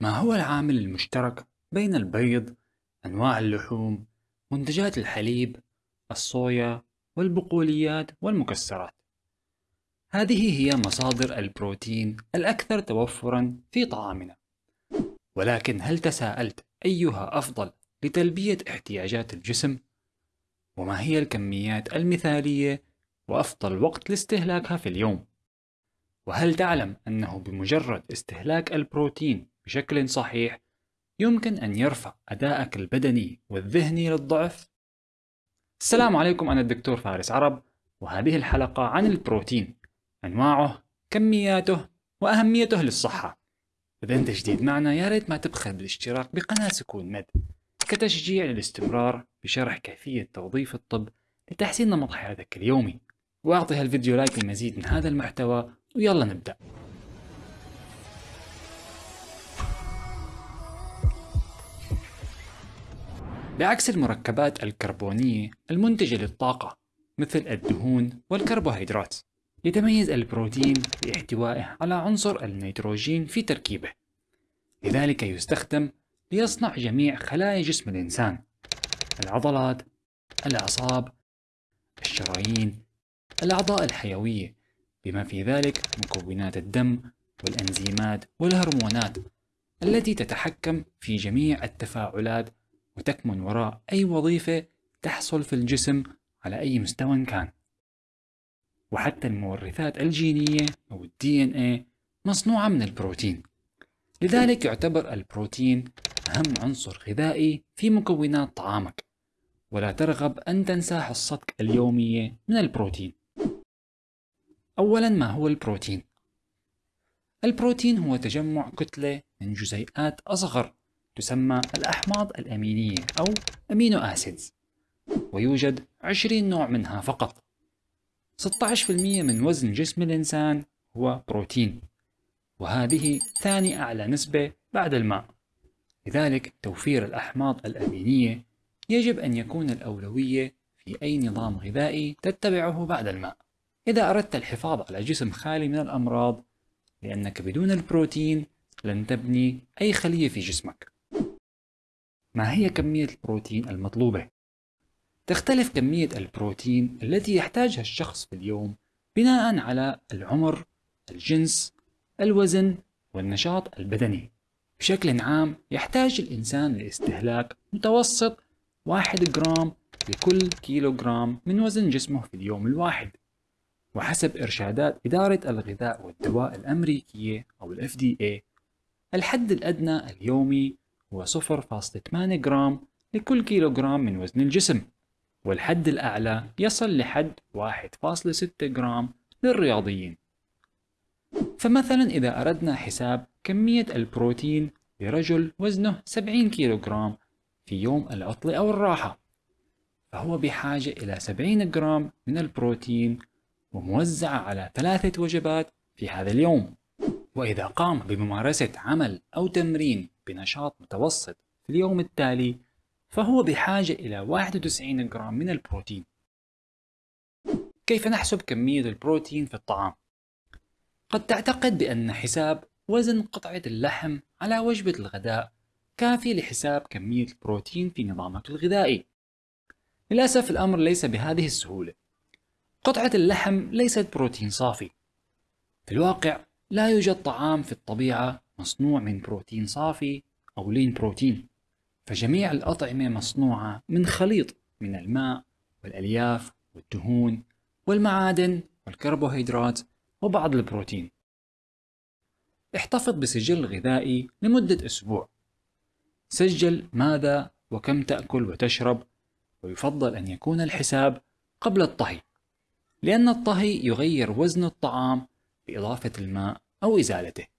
ما هو العامل المشترك بين البيض، أنواع اللحوم، منتجات الحليب، الصويا، والبقوليات والمكسرات؟ هذه هي مصادر البروتين الأكثر توفرًا في طعامنا. ولكن هل تساءلت أيها أفضل لتلبية احتياجات الجسم؟ وما هي الكميات المثالية وأفضل وقت لاستهلاكها في اليوم؟ وهل تعلم أنه بمجرد استهلاك البروتين بشكل صحيح يمكن أن يرفع أدائك البدني والذهني للضعف؟ السلام عليكم أنا الدكتور فارس عرب وهذه الحلقة عن البروتين أنواعه كمياته وأهميته للصحة. إذا أنت جديد معنا يا ريت ما تبخل بالاشتراك بقناة سكون مد كتشجيع للاستمرار بشرح كيفية توظيف الطب لتحسين نمط حياتك اليومي. وأعطي هالفيديو لايك لمزيد من هذا المحتوى ويلا نبدأ. بعكس المركبات الكربونية المنتجة للطاقة مثل الدهون والكربوهيدرات. يتميز البروتين باحتوائه على عنصر النيتروجين في تركيبه. لذلك يستخدم ليصنع جميع خلايا جسم الإنسان العضلات الأعصاب الشرايين الأعضاء الحيوية بما في ذلك مكونات الدم والأنزيمات والهرمونات التي تتحكم في جميع التفاعلات وتكمن وراء أي وظيفة تحصل في الجسم على أي مستوى كان. وحتى المورثات الجينية أو ان اي مصنوعة من البروتين. لذلك يعتبر البروتين أهم عنصر غذائي في مكونات طعامك. ولا ترغب أن تنسى حصتك اليومية من البروتين. أولا ما هو البروتين؟ البروتين هو تجمع كتلة من جزيئات أصغر تسمى الأحماض الأمينية أو أمينو أسيدز ويوجد 20 نوع منها فقط. 16% من وزن جسم الإنسان هو بروتين وهذه ثاني أعلى نسبة بعد الماء. لذلك توفير الأحماض الأمينية يجب أن يكون الأولوية في أي نظام غذائي تتبعه بعد الماء. إذا أردت الحفاظ على جسم خالي من الأمراض لأنك بدون البروتين لن تبني أي خلية في جسمك. ما هي كمية البروتين المطلوبة؟ تختلف كمية البروتين التي يحتاجها الشخص في اليوم بناء على العمر، الجنس، الوزن والنشاط البدني. بشكل عام يحتاج الإنسان لاستهلاك متوسط 1 جرام لكل كيلوغرام من وزن جسمه في اليوم الواحد. وحسب إرشادات إدارة الغذاء والدواء الأمريكية أو ال FDA الحد الأدنى اليومي هو 0.8 جرام لكل كيلوغرام من وزن الجسم والحد الأعلى يصل لحد 1.6 جرام للرياضيين. فمثلا إذا أردنا حساب كمية البروتين لرجل وزنه 70 كيلوغرام في يوم العطلة أو الراحة فهو بحاجة إلى 70 جرام من البروتين وموزعة على ثلاثة وجبات في هذا اليوم. وإذا قام بممارسة عمل أو تمرين بنشاط متوسط في اليوم التالي فهو بحاجة إلى 91 جرام من البروتين. كيف نحسب كمية البروتين في الطعام؟ قد تعتقد بأن حساب وزن قطعة اللحم على وجبة الغداء كافي لحساب كمية البروتين في نظامك الغذائي. للأسف الأمر ليس بهذه السهولة. قطعة اللحم ليست بروتين صافي. في الواقع لا يوجد طعام في الطبيعة مصنوع من بروتين صافي أو لين بروتين. فجميع الأطعمة مصنوعة من خليط من الماء والألياف والدهون والمعادن والكربوهيدرات وبعض البروتين. احتفظ بسجل غذائي لمدة أسبوع. سجل ماذا وكم تأكل وتشرب ويفضل أن يكون الحساب قبل الطهي. لأن الطهي يغير وزن الطعام بإضافة الماء أو إزالته.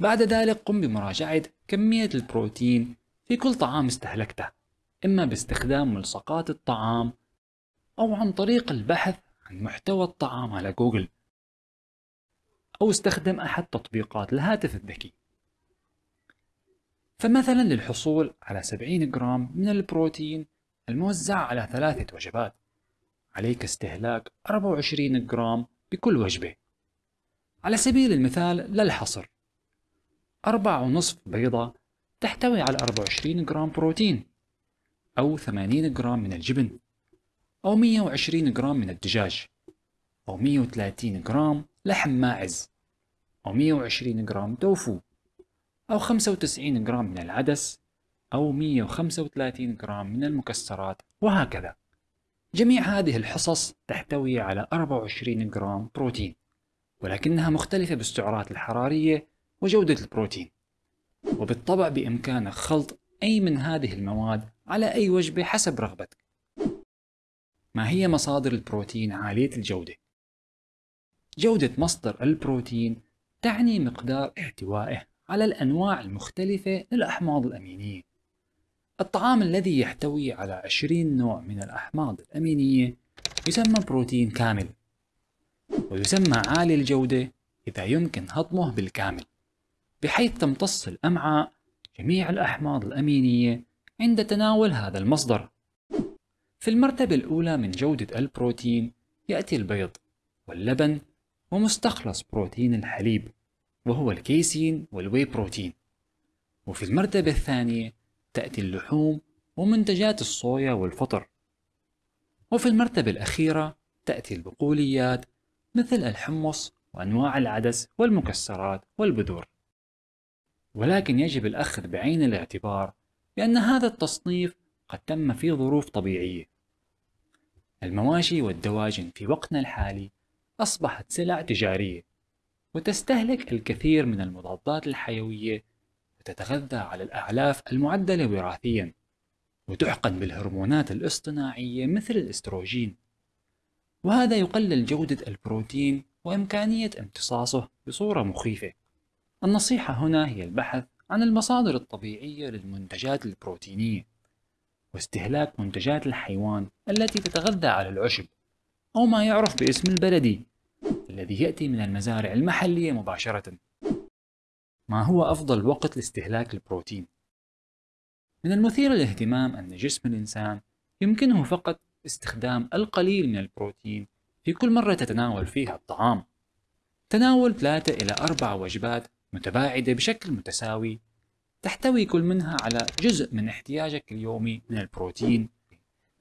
بعد ذلك قم بمراجعة كمية البروتين في كل طعام استهلكته إما باستخدام ملصقات الطعام أو عن طريق البحث عن محتوى الطعام على جوجل أو استخدم أحد تطبيقات الهاتف الذكي. فمثلا للحصول على 70 جرام من البروتين الموزع على ثلاثة وجبات عليك استهلاك 24 جرام بكل وجبة. على سبيل المثال للحصر أربعة ونصف بيضة تحتوي على 24 جرام بروتين أو 80 جرام من الجبن أو 120 جرام من الدجاج أو 130 جرام لحم ماعز أو 120 جرام توفو أو 95 جرام من العدس أو 135 جرام من المكسرات وهكذا. جميع هذه الحصص تحتوي على 24 جرام بروتين ولكنها مختلفة بالسعرات الحرارية وجودة البروتين. وبالطبع بإمكانك خلط أي من هذه المواد على أي وجبة حسب رغبتك. ما هي مصادر البروتين عالية الجودة؟ جودة مصدر البروتين تعني مقدار احتوائه على الأنواع المختلفة للأحماض الأمينية. الطعام الذي يحتوي على 20 نوع من الأحماض الأمينية يسمى بروتين كامل ويسمى عالي الجودة إذا يمكن هضمه بالكامل. بحيث تمتص الأمعاء جميع الأحماض الأمينية عند تناول هذا المصدر. في المرتبة الأولى من جودة البروتين يأتي البيض واللبن ومستخلص بروتين الحليب وهو الكيسين والواي بروتين. وفي المرتبة الثانية تأتي اللحوم ومنتجات الصويا والفطر. وفي المرتبة الأخيرة تأتي البقوليات مثل الحمص وأنواع العدس والمكسرات والبذور. ولكن يجب الأخذ بعين الاعتبار بأن هذا التصنيف قد تم في ظروف طبيعية. المواشي والدواجن في وقتنا الحالي أصبحت سلع تجارية وتستهلك الكثير من المضادات الحيوية وتتغذى على الأعلاف المعدلة وراثيا وتحقن بالهرمونات الاصطناعية مثل الإستروجين. وهذا يقلل جودة البروتين وإمكانية امتصاصه بصورة مخيفة. النصيحة هنا هي البحث عن المصادر الطبيعية للمنتجات البروتينية واستهلاك منتجات الحيوان التي تتغذى على العشب أو ما يعرف باسم البلدي الذي يأتي من المزارع المحلية مباشرة ما هو أفضل وقت لاستهلاك البروتين؟ من المثير للاهتمام أن جسم الإنسان يمكنه فقط استخدام القليل من البروتين في كل مرة تتناول فيها الطعام تناول ثلاثة إلى أربع وجبات متباعدة بشكل متساوي تحتوي كل منها على جزء من احتياجك اليومي من البروتين.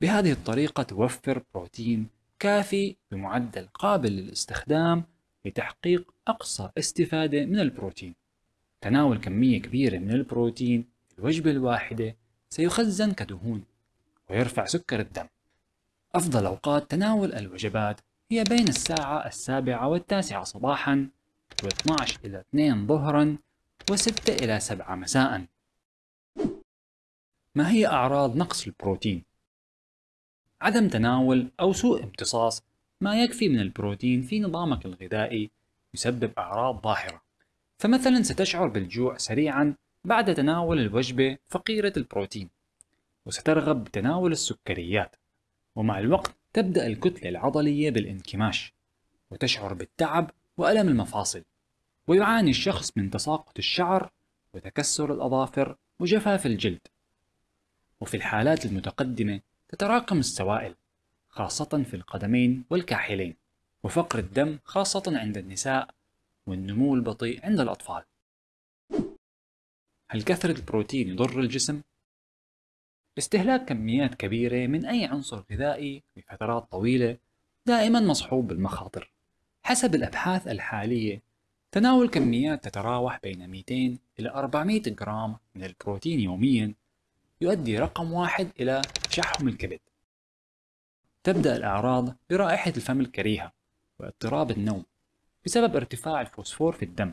بهذه الطريقة توفر بروتين كافي بمعدل قابل للاستخدام لتحقيق أقصى استفادة من البروتين. تناول كمية كبيرة من البروتين في الوجبة الواحدة سيخزن كدهون ويرفع سكر الدم. أفضل أوقات تناول الوجبات هي بين الساعة السابعة والتاسعة صباحا و12 إلى 2 ظهرا و6 إلى 7 مساء ما هي أعراض نقص البروتين؟ عدم تناول أو سوء امتصاص ما يكفي من البروتين في نظامك الغذائي يسبب أعراض ظاهرة فمثلا ستشعر بالجوع سريعا بعد تناول الوجبة فقيرة البروتين وسترغب بتناول السكريات ومع الوقت تبدأ الكتلة العضلية بالانكماش وتشعر بالتعب وألم المفاصل ويعاني الشخص من تساقط الشعر وتكسر الأظافر وجفاف الجلد. وفي الحالات المتقدمة تتراكم السوائل خاصة في القدمين والكاحلين وفقر الدم خاصة عند النساء والنمو البطيء عند الأطفال. هل كثرة البروتين يضر الجسم؟ استهلاك كميات كبيرة من أي عنصر غذائي لفترات طويلة دائما مصحوب بالمخاطر. حسب الأبحاث الحالية تناول كميات تتراوح بين 200 إلى 400 جرام من البروتين يوميا يؤدي رقم واحد إلى تشحم الكبد. تبدأ الأعراض برائحة الفم الكريهة واضطراب النوم بسبب ارتفاع الفوسفور في الدم.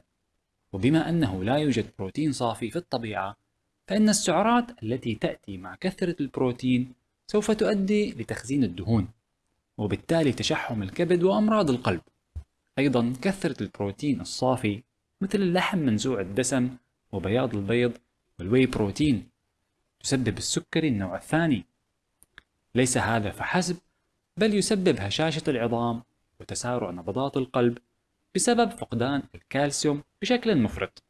وبما أنه لا يوجد بروتين صافي في الطبيعة فإن السعرات التي تأتي مع كثرة البروتين سوف تؤدي لتخزين الدهون وبالتالي تشحم الكبد وأمراض القلب. أيضا كثرة البروتين الصافي مثل اللحم منزوع الدسم وبياض البيض وال whey protein تسبب السكري النوع الثاني. ليس هذا فحسب بل يسبب هشاشة العظام وتسارع نبضات القلب بسبب فقدان الكالسيوم بشكل مفرط.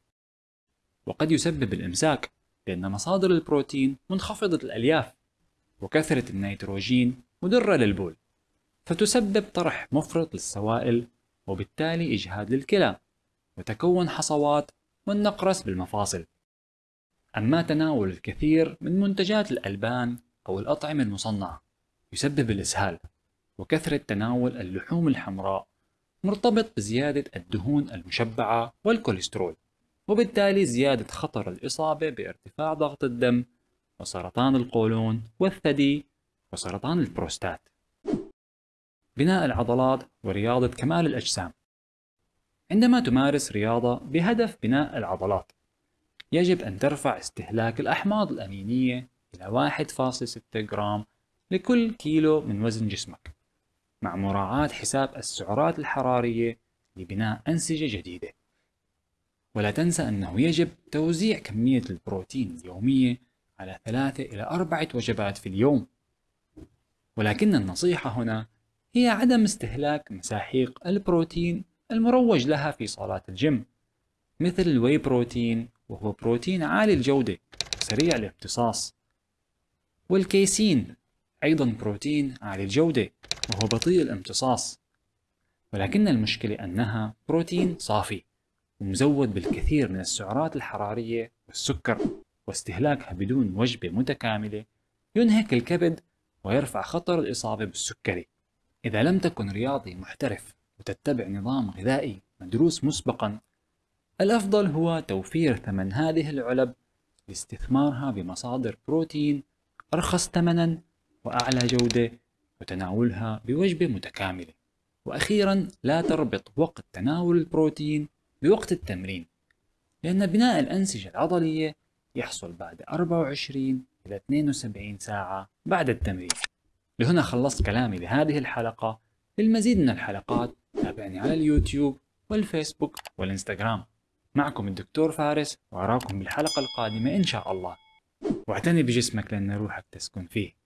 وقد يسبب الإمساك لأن مصادر البروتين منخفضة الألياف وكثرة النيتروجين مضرة للبول فتسبب طرح مفرط للسوائل وبالتالي إجهاد للكلى وتكون حصوات والنقرس بالمفاصل. أما تناول الكثير من منتجات الألبان أو الأطعمة المصنعة يسبب الإسهال. وكثرة تناول اللحوم الحمراء مرتبط بزيادة الدهون المشبعة والكوليسترول. وبالتالي زيادة خطر الإصابة بارتفاع ضغط الدم وسرطان القولون والثدي وسرطان البروستات. بناء العضلات ورياضة كمال الأجسام. عندما تمارس رياضة بهدف بناء العضلات يجب أن ترفع استهلاك الأحماض الأمينية إلى 1.6 جرام لكل كيلو من وزن جسمك مع مراعاة حساب السعرات الحرارية لبناء أنسجة جديدة. ولا تنسى أنه يجب توزيع كمية البروتين اليومية على ثلاثة إلى أربعة وجبات في اليوم. ولكن النصيحة هنا هي عدم استهلاك مساحيق البروتين المروج لها في صالات الجيم مثل ال whey protein وهو بروتين عالي الجودة سريع الامتصاص والكيسين أيضا بروتين عالي الجودة وهو بطيء الامتصاص ولكن المشكلة أنها بروتين صافي ومزود بالكثير من السعرات الحرارية والسكر واستهلاكها بدون وجبة متكاملة ينهك الكبد ويرفع خطر الإصابة بالسكري. إذا لم تكن رياضي محترف وتتبع نظام غذائي مدروس مسبقا الأفضل هو توفير ثمن هذه العلب لاستثمارها بمصادر بروتين أرخص ثمنا وأعلى جودة وتناولها بوجبة متكاملة وأخيرا لا تربط وقت تناول البروتين بوقت التمرين لأن بناء الأنسجة العضلية يحصل بعد 24 إلى 72 ساعة بعد التمرين. لهنا خلصت كلامي لهذه الحلقة. للمزيد من الحلقات تابعني على اليوتيوب والفيسبوك والإنستغرام. معكم الدكتور فارس وأراكم بالحلقة القادمة إن شاء الله. واعتني بجسمك لأن روحك تسكن فيه.